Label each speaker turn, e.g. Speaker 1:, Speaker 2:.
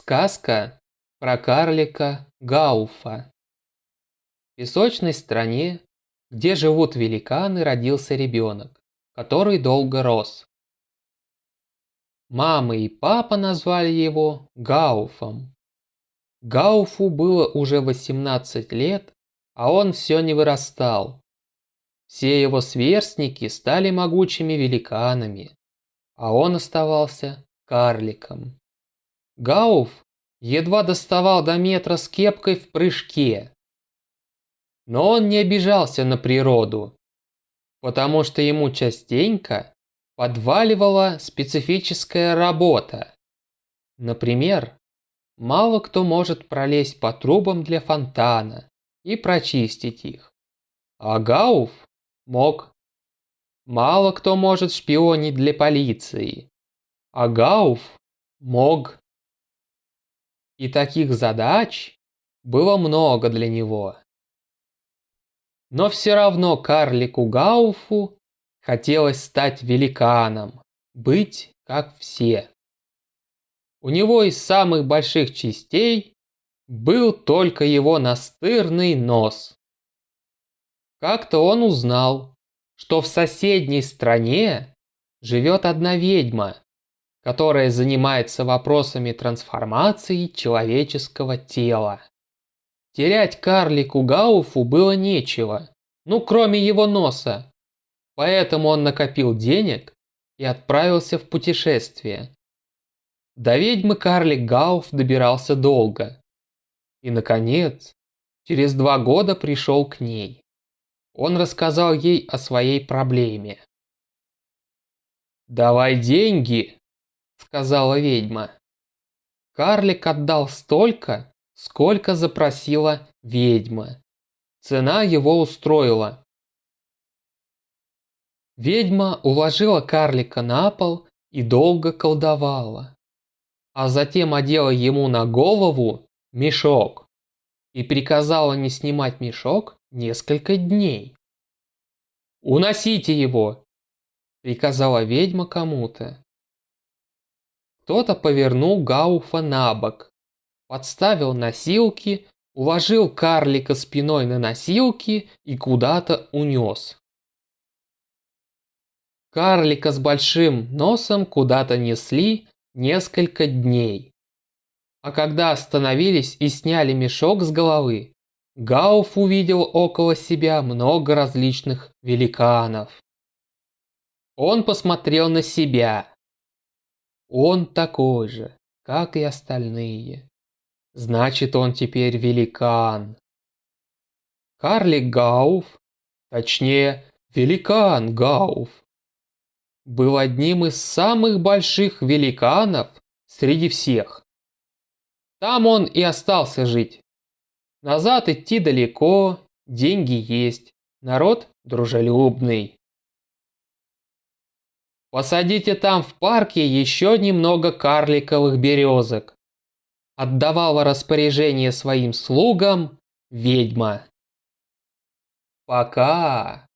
Speaker 1: Сказка про карлика Гауфа. В песочной стране, где живут великаны, родился ребенок, который долго рос. Мама и папа назвали его Гауфом. Гауфу было уже 18 лет, а он все не вырастал. Все его сверстники стали могучими великанами, а он оставался карликом. Гауф едва доставал до метра с кепкой в прыжке. Но он не обижался на природу, потому что ему частенько подваливала специфическая работа. Например, мало кто может пролезть по трубам для фонтана и прочистить их. А Гауф мог. Мало кто может шпионить для полиции. А Гауф мог. И таких задач было много для него. Но все равно карлику Гауфу хотелось стать великаном, быть как все. У него из самых больших частей был только его настырный нос. Как-то он узнал, что в соседней стране живет одна ведьма, которая занимается вопросами трансформации человеческого тела. Терять карлику Гауфу было нечего, ну кроме его носа. Поэтому он накопил денег и отправился в путешествие. До ведьмы карлик Гауф добирался долго. И, наконец, через два года пришел к ней. Он рассказал ей о своей проблеме. «Давай деньги!» Сказала ведьма. Карлик отдал столько, сколько запросила ведьма. Цена его устроила. Ведьма уложила карлика на пол и долго колдовала. А затем одела ему на голову мешок и приказала не снимать мешок несколько дней. «Уносите его!» – приказала ведьма кому-то. Кто-то повернул Гауфа на бок, подставил носилки, уложил карлика спиной на носилки и куда-то унес. Карлика с большим носом куда-то несли несколько дней. А когда остановились и сняли мешок с головы, Гауф увидел около себя много различных великанов. Он посмотрел на себя он такой же, как и остальные. Значит, он теперь великан. Карлик Гауф, точнее, великан Гауф, был одним из самых больших великанов среди всех. Там он и остался жить. Назад идти далеко, деньги есть, народ дружелюбный. Посадите там в парке еще немного карликовых березок. Отдавала распоряжение своим слугам ведьма. Пока.